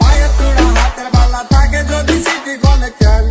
পায়ের তোড়া হাতের বালা থাকে যদি সিটি গলে খেল